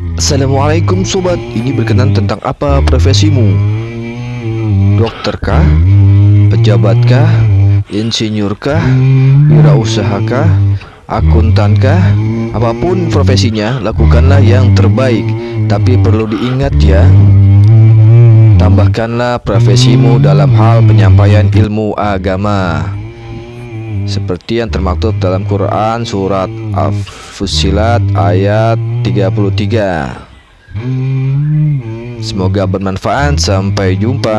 Assalamualaikum sobat, ini berkenan tentang apa profesimu? Dokterkah? Pejabatkah? Insinyurkah? Wirausahakah? Akuntankah? Apa pun profesinya, lakukanlah yang terbaik Tapi perlu diingat ya Tambahkanlah profesimu dalam hal penyampaian ilmu agama seperti yang termaktub dalam Quran surat Al-Fusilat ayat 33 Semoga bermanfaat. Sampai jumpa